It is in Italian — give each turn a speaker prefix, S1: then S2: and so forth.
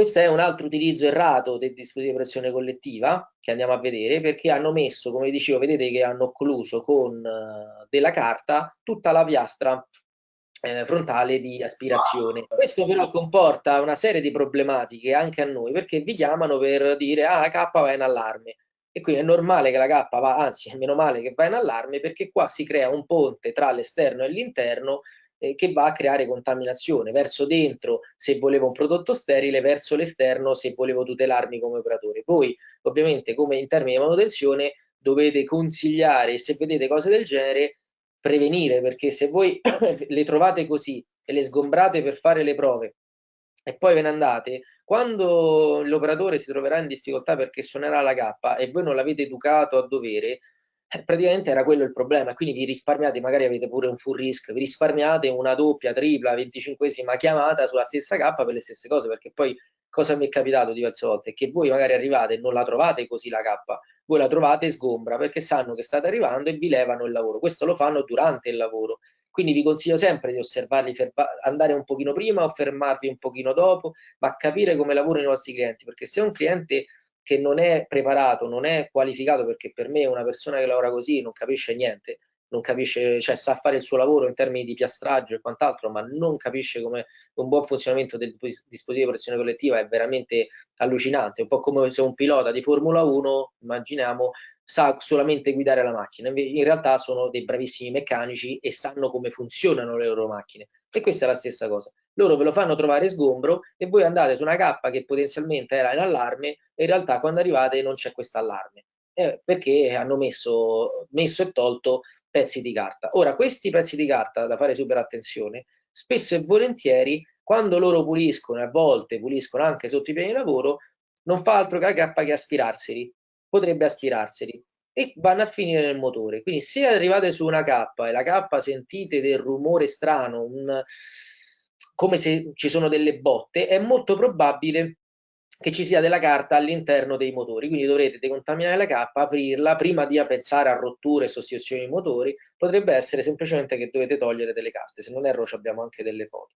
S1: questo è un altro utilizzo errato del dispositivo di operazione collettiva che andiamo a vedere perché hanno messo, come dicevo, vedete che hanno occluso con uh, della carta tutta la piastra eh, frontale di aspirazione. Questo però comporta una serie di problematiche anche a noi perché vi chiamano per dire ah la K va in allarme e quindi è normale che la K va, anzi è meno male che va in allarme perché qua si crea un ponte tra l'esterno e l'interno eh, che va a creare contaminazione verso dentro se volevo un prodotto sterile, verso l'esterno se volevo tutelarmi come operatore. Voi ovviamente come in termini di manutenzione dovete consigliare se vedete cose del genere prevenire perché se voi le trovate così e le sgombrate per fare le prove e poi ve ne andate, quando l'operatore si troverà in difficoltà perché suonerà la K e voi non l'avete educato a dovere, eh, praticamente era quello il problema, quindi vi risparmiate, magari avete pure un full risk, vi risparmiate una doppia, tripla, venticinquesima chiamata sulla stessa K per le stesse cose, perché poi cosa mi è capitato diverse volte? Che voi magari arrivate e non la trovate così la K, voi la trovate sgombra perché sanno che state arrivando e vi levano il lavoro. Questo lo fanno durante il lavoro. Quindi vi consiglio sempre di osservarli, andare un pochino prima o fermarvi un pochino dopo, ma capire come lavorano i vostri clienti, perché se un cliente che non è preparato, non è qualificato, perché per me una persona che lavora così non capisce niente, non capisce, cioè sa fare il suo lavoro in termini di piastraggio e quant'altro, ma non capisce come un buon funzionamento del dispositivo di operazione collettiva è veramente allucinante, un po' come se un pilota di Formula 1, immaginiamo, sa solamente guidare la macchina, in realtà sono dei bravissimi meccanici e sanno come funzionano le loro macchine. E questa è la stessa cosa. Loro ve lo fanno trovare sgombro e voi andate su una K che potenzialmente era in allarme e in realtà quando arrivate non c'è questo allarme. Eh, perché hanno messo, messo e tolto pezzi di carta. Ora, questi pezzi di carta, da fare super attenzione, spesso e volentieri, quando loro puliscono, a volte puliscono anche sotto i piani di lavoro, non fa altro che la cappa che aspirarseli, potrebbe aspirarseli e vanno a finire nel motore. Quindi se arrivate su una cappa e la cappa sentite del rumore strano, un, come se ci sono delle botte, è molto probabile che ci sia della carta all'interno dei motori, quindi dovrete decontaminare la cappa, aprirla, prima di pensare a rotture e sostituzioni dei motori, potrebbe essere semplicemente che dovete togliere delle carte, se non erro abbiamo anche delle foto.